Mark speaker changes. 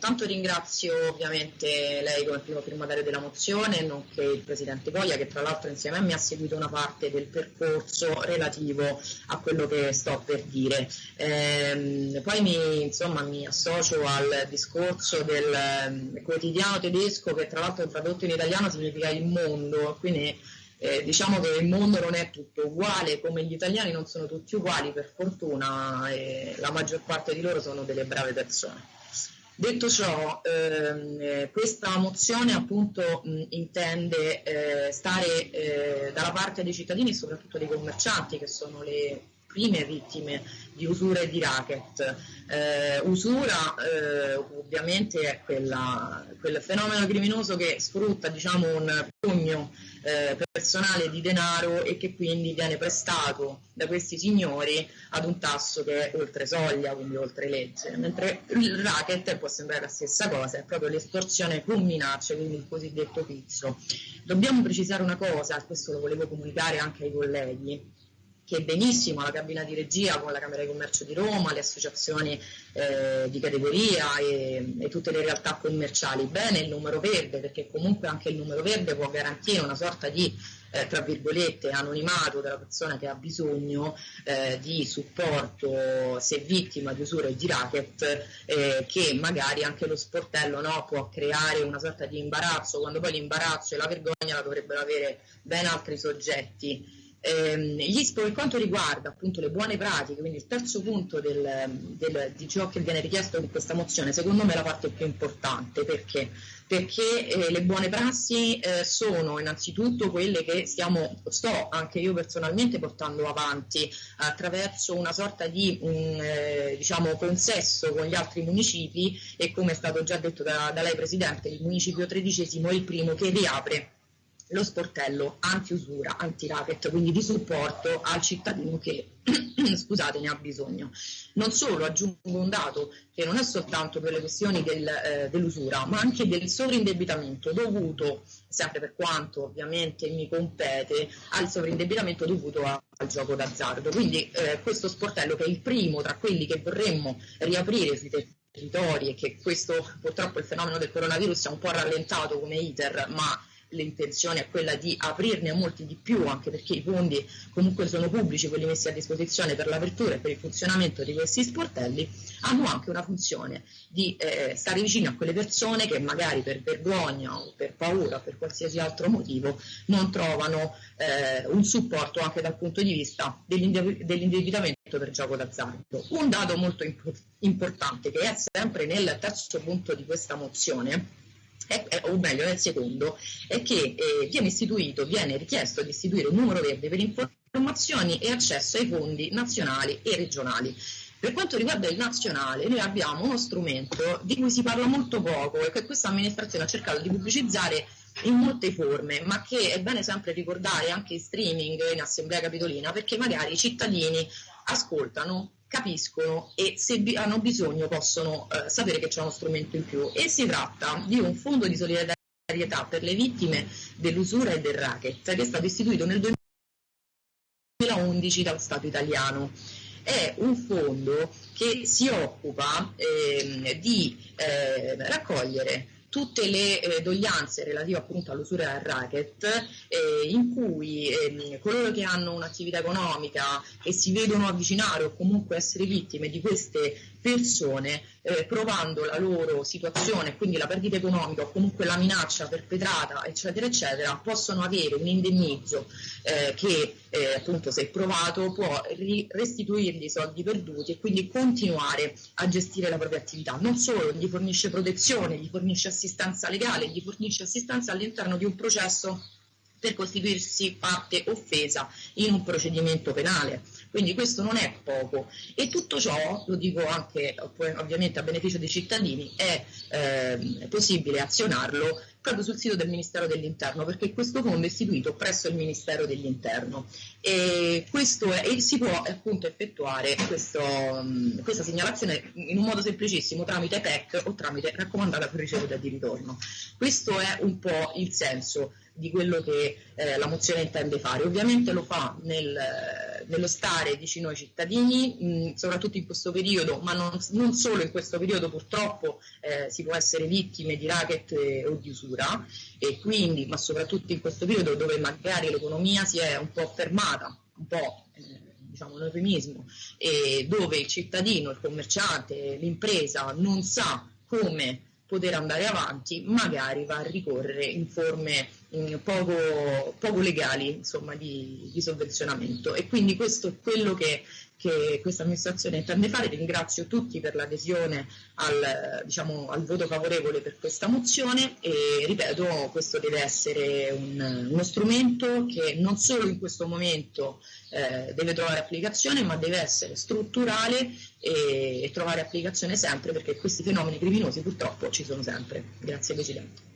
Speaker 1: intanto ringrazio ovviamente lei come primo firmatario della mozione, nonché il Presidente Poglia che tra l'altro insieme a me ha seguito una parte del percorso relativo a quello che sto per dire. Eh, poi mi, insomma, mi, associo al discorso del eh, quotidiano tedesco che tra l'altro tradotto in italiano significa il mondo, quindi eh, diciamo che il mondo non è tutto uguale, come gli italiani non sono tutti uguali, per fortuna, e la maggior parte di loro sono delle brave persone. Detto ciò, ehm, eh, questa mozione appunto mh, intende eh, stare eh, dalla parte dei cittadini e soprattutto dei commercianti che sono le prime vittime di usura e di racket. Eh, usura eh, ovviamente è quella, quel fenomeno criminoso che sfrutta diciamo, un pugno eh, personale di denaro e che quindi viene prestato da questi signori ad un tasso che è oltre soglia, quindi oltre legge, mentre il racket può sembrare la stessa cosa, è proprio l'estorsione con minacce, quindi il cosiddetto pizzo. Dobbiamo precisare una cosa, questo lo volevo comunicare anche ai colleghi, che benissimo la cabina di regia con la Camera di Commercio di Roma, le associazioni eh, di categoria e, e, tutte le realtà commerciali. Bene il numero verde, perché comunque anche il numero verde può garantire una sorta di eh, tra virgolette anonimato della persona che ha bisogno eh, di supporto se vittima di usura e di racket eh, che magari anche lo sportello no, può creare una sorta di imbarazzo quando poi l'imbarazzo e la vergogna la dovrebbero avere ben altri soggetti Ehm, per quanto riguarda appunto le buone pratiche, quindi il terzo punto del, del, di ciò che viene richiesto in questa mozione, secondo me è la parte più importante. Perché, perché eh, le buone prassi eh, sono innanzitutto quelle che stiamo, sto anche io personalmente portando avanti attraverso una sorta di mh, eh, diciamo, consesso con gli altri municipi e come è stato già detto da, da lei Presidente, il municipio tredicesimo è il primo che riapre lo sportello anti-usura, anti-racket, quindi di supporto al cittadino che scusate, ne ha bisogno. Non solo, aggiungo un dato che non è soltanto per le questioni del, eh, dell'usura, ma anche del sovrindebitamento dovuto, sempre per quanto ovviamente mi compete, al sovrindebitamento dovuto a, al gioco d'azzardo. Quindi eh, questo sportello che è il primo tra quelli che vorremmo riaprire sui territori e che questo purtroppo il fenomeno del coronavirus ha un po' rallentato come iter, ma l'intenzione è quella di aprirne molti di più, anche perché i fondi comunque sono pubblici, quelli messi a disposizione per l'apertura e per il funzionamento di questi sportelli, hanno anche una funzione di eh, stare vicino a quelle persone che magari per vergogna o per paura o per qualsiasi altro motivo non trovano eh, un supporto anche dal punto di vista dell'indebitamento per gioco d'azzardo. Un dato molto imp- importante che è sempre nel terzo punto di questa mozione è, o meglio nel secondo, è che eh, viene istituito, viene richiesto di istituire un numero verde per informazioni e accesso ai fondi nazionali e regionali. Per quanto riguarda il nazionale, noi abbiamo uno strumento di cui si parla molto poco e che questa amministrazione ha cercato di pubblicizzare in molte forme, ma che è bene sempre ricordare anche in streaming, in assemblea capitolina, perché magari i cittadini ascoltano capiscono e se hanno bisogno possono eh, sapere che c'è uno strumento in più e si tratta di un fondo di solidarietà per le vittime dell'usura e del racket che è stato istituito nel 2011 dallo Stato italiano. È un fondo che si occupa eh, di eh, raccogliere tutte le eh, doglianze relative appunto all'usura al racket eh, in cui eh, coloro che hanno un'attività economica e si vedono avvicinare o comunque essere vittime di queste persone eh, provando la loro situazione, quindi la perdita economica o comunque la minaccia perpetrata, eccetera, eccetera, possono avere un indennizzo eh, che eh, appunto se provato può ri- restituirgli i soldi perduti e quindi continuare a gestire la propria attività. Non solo gli fornisce protezione, gli fornisce assistenza legale, gli fornisce assistenza all'interno di un processo per costituirsi parte offesa in un procedimento penale. Quindi questo non è poco e tutto ciò, lo dico anche ovviamente a beneficio dei cittadini, è eh, possibile azionarlo proprio sul sito del Ministero dell'Interno perché questo fondo è istituito presso il Ministero dell'Interno e, è, e si può appunto effettuare questo, questa segnalazione in un modo semplicissimo tramite PEC o tramite raccomandata per ricevuta di ritorno. Questo è un po' il senso di quello che eh, la mozione intende fare. Ovviamente lo fa nel, nello stare vicino ai cittadini, mh, soprattutto in questo periodo, ma non, non, solo in questo periodo purtroppo eh, si può essere vittime di racket eh, o di usura e quindi, ma soprattutto in questo periodo dove magari l'economia si è un po' fermata, un po' eh, diciamo un eufemismo, e dove il cittadino, il commerciante, l'impresa non sa come poter andare avanti, magari va a ricorrere in forme mh, poco, poco, legali insomma, di, di, sovvenzionamento. E quindi questo è quello che, che questa amministrazione intende fare. Ringrazio tutti per l'adesione al, diciamo, al, voto favorevole per questa mozione e ripeto, questo deve essere un, uno strumento che non solo in questo momento eh, deve trovare applicazione, ma deve essere strutturale e, e trovare applicazione sempre perché questi fenomeni criminosi purtroppo ci sono sempre. Grazie Presidente.